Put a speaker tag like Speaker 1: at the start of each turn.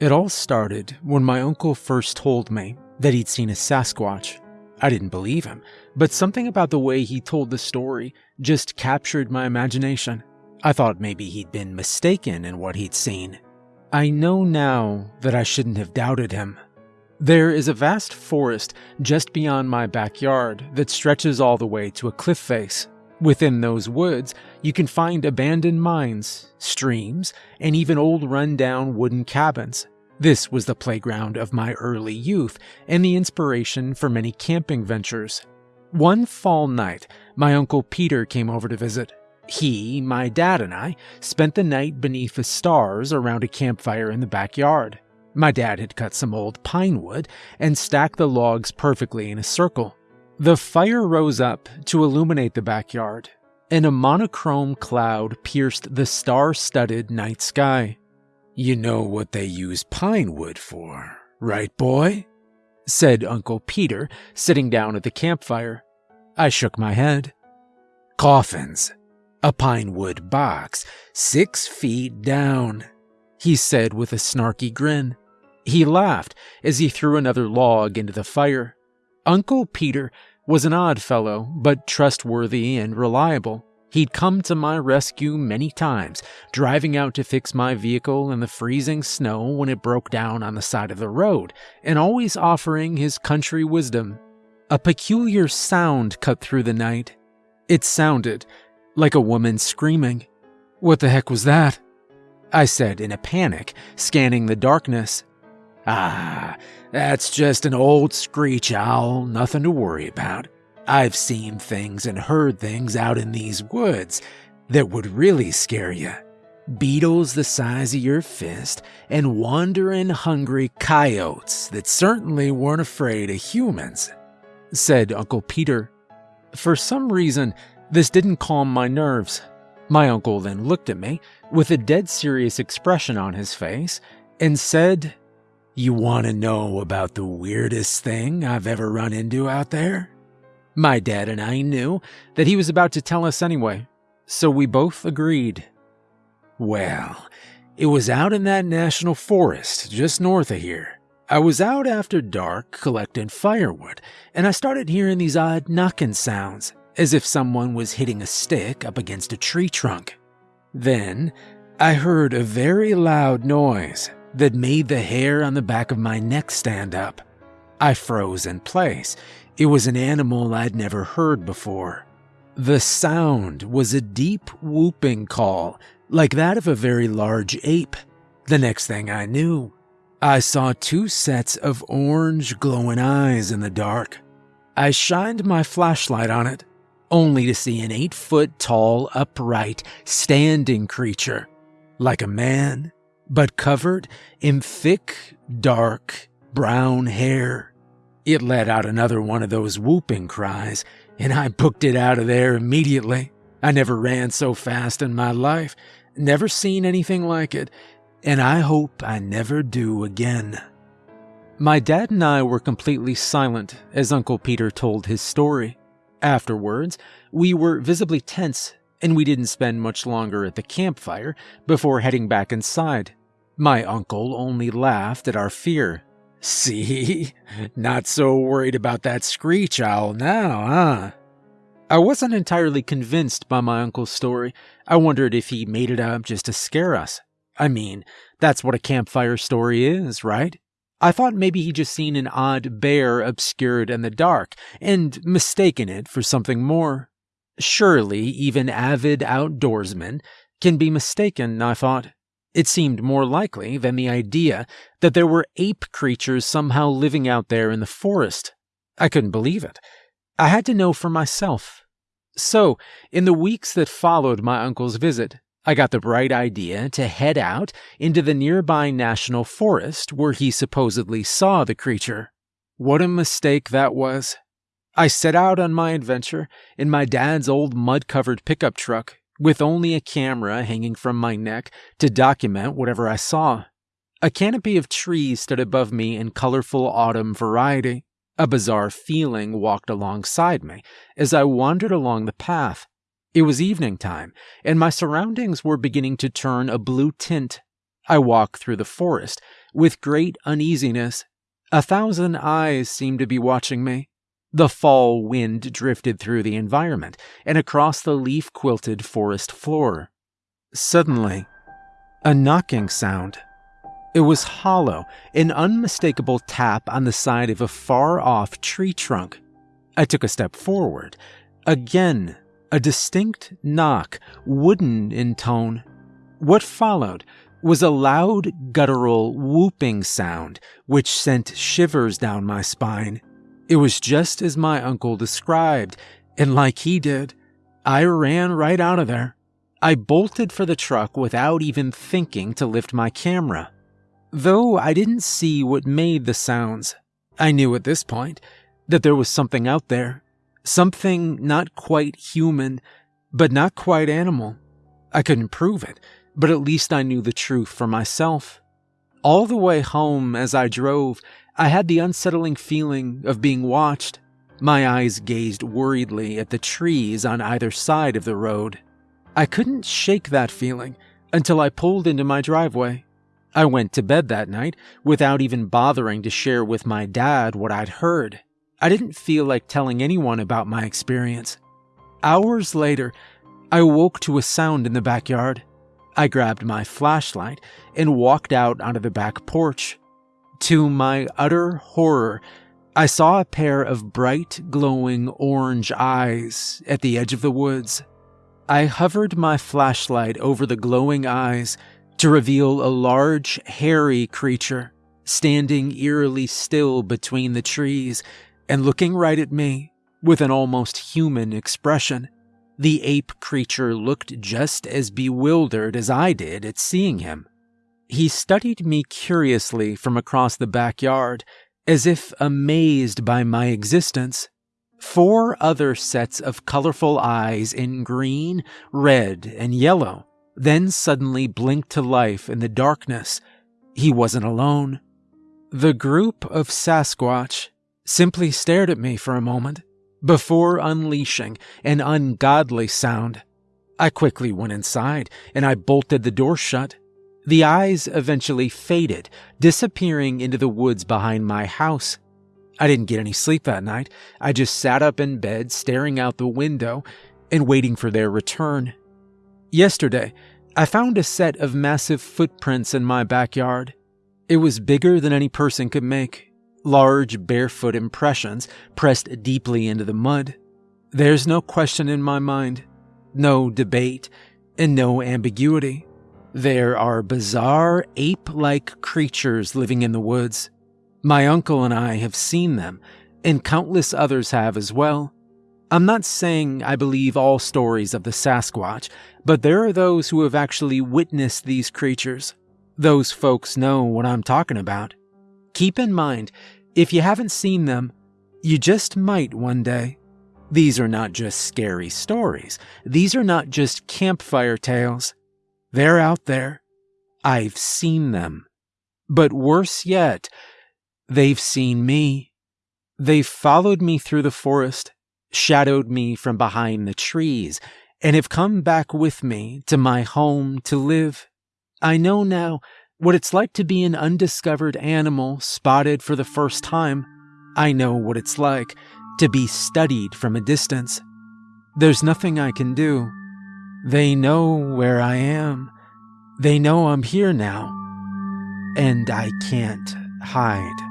Speaker 1: It all started when my uncle first told me that he'd seen a Sasquatch. I didn't believe him, but something about the way he told the story just captured my imagination. I thought maybe he'd been mistaken in what he'd seen. I know now that I shouldn't have doubted him. There is a vast forest just beyond my backyard that stretches all the way to a cliff face. Within those woods, you can find abandoned mines, streams, and even old run-down wooden cabins. This was the playground of my early youth and the inspiration for many camping ventures. One fall night, my uncle Peter came over to visit. He, my dad, and I spent the night beneath the stars around a campfire in the backyard. My dad had cut some old pine wood and stacked the logs perfectly in a circle. The fire rose up to illuminate the backyard, and a monochrome cloud pierced the star studded night sky. You know what they use pine wood for, right, boy? said Uncle Peter, sitting down at the campfire. I shook my head. Coffins. A pine wood box, six feet down, he said with a snarky grin. He laughed as he threw another log into the fire. Uncle Peter was an odd fellow, but trustworthy and reliable. He'd come to my rescue many times, driving out to fix my vehicle in the freezing snow when it broke down on the side of the road, and always offering his country wisdom. A peculiar sound cut through the night. It sounded like a woman screaming. What the heck was that? I said in a panic, scanning the darkness. Ah, that's just an old screech owl, nothing to worry about. I've seen things and heard things out in these woods that would really scare you. Beetles the size of your fist, and wandering hungry coyotes that certainly weren't afraid of humans, said Uncle Peter. For some reason, this didn't calm my nerves. My uncle then looked at me with a dead serious expression on his face and said you want to know about the weirdest thing I've ever run into out there? My dad and I knew that he was about to tell us anyway, so we both agreed. Well, it was out in that national forest just north of here. I was out after dark collecting firewood, and I started hearing these odd knocking sounds, as if someone was hitting a stick up against a tree trunk. Then, I heard a very loud noise that made the hair on the back of my neck stand up. I froze in place. It was an animal I'd never heard before. The sound was a deep whooping call, like that of a very large ape. The next thing I knew, I saw two sets of orange glowing eyes in the dark. I shined my flashlight on it, only to see an eight foot tall, upright, standing creature, like a man but covered in thick, dark, brown hair. It let out another one of those whooping cries, and I booked it out of there immediately. I never ran so fast in my life, never seen anything like it, and I hope I never do again. My dad and I were completely silent as Uncle Peter told his story. Afterwards, we were visibly tense, and we didn't spend much longer at the campfire before heading back inside. My uncle only laughed at our fear. See? Not so worried about that screech owl now, huh? I wasn't entirely convinced by my uncle's story. I wondered if he made it up just to scare us. I mean, that's what a campfire story is, right? I thought maybe he'd just seen an odd bear obscured in the dark and mistaken it for something more. Surely, even avid outdoorsmen can be mistaken, I thought. It seemed more likely than the idea that there were ape creatures somehow living out there in the forest. I couldn't believe it. I had to know for myself. So, in the weeks that followed my uncle's visit, I got the bright idea to head out into the nearby national forest where he supposedly saw the creature. What a mistake that was. I set out on my adventure in my dad's old mud covered pickup truck with only a camera hanging from my neck to document whatever I saw. A canopy of trees stood above me in colorful autumn variety. A bizarre feeling walked alongside me as I wandered along the path. It was evening time, and my surroundings were beginning to turn a blue tint. I walked through the forest with great uneasiness. A thousand eyes seemed to be watching me. The fall wind drifted through the environment and across the leaf quilted forest floor. Suddenly, a knocking sound. It was hollow, an unmistakable tap on the side of a far off tree trunk. I took a step forward. Again, a distinct knock, wooden in tone. What followed was a loud, guttural whooping sound which sent shivers down my spine. It was just as my uncle described, and like he did, I ran right out of there. I bolted for the truck without even thinking to lift my camera. Though I didn't see what made the sounds, I knew at this point that there was something out there. Something not quite human, but not quite animal. I couldn't prove it, but at least I knew the truth for myself. All the way home as I drove, I had the unsettling feeling of being watched. My eyes gazed worriedly at the trees on either side of the road. I couldn't shake that feeling until I pulled into my driveway. I went to bed that night without even bothering to share with my dad what I'd heard. I didn't feel like telling anyone about my experience. Hours later, I woke to a sound in the backyard. I grabbed my flashlight and walked out onto the back porch. To my utter horror, I saw a pair of bright, glowing orange eyes at the edge of the woods. I hovered my flashlight over the glowing eyes to reveal a large, hairy creature standing eerily still between the trees and looking right at me with an almost human expression. The ape creature looked just as bewildered as I did at seeing him. He studied me curiously from across the backyard, as if amazed by my existence. Four other sets of colorful eyes in green, red, and yellow then suddenly blinked to life in the darkness. He wasn't alone. The group of Sasquatch simply stared at me for a moment before unleashing an ungodly sound. I quickly went inside and I bolted the door shut. The eyes eventually faded, disappearing into the woods behind my house. I didn't get any sleep that night. I just sat up in bed, staring out the window and waiting for their return. Yesterday, I found a set of massive footprints in my backyard. It was bigger than any person could make, large barefoot impressions pressed deeply into the mud. There's no question in my mind, no debate, and no ambiguity. There are bizarre ape like creatures living in the woods. My uncle and I have seen them, and countless others have as well. I'm not saying I believe all stories of the Sasquatch, but there are those who have actually witnessed these creatures. Those folks know what I'm talking about. Keep in mind, if you haven't seen them, you just might one day. These are not just scary stories. These are not just campfire tales. They're out there. I've seen them. But worse yet, they've seen me. They've followed me through the forest shadowed me from behind the trees, and have come back with me to my home to live. I know now what it's like to be an undiscovered animal spotted for the first time. I know what it's like to be studied from a distance. There's nothing I can do. They know where I am. They know I'm here now. And I can't hide.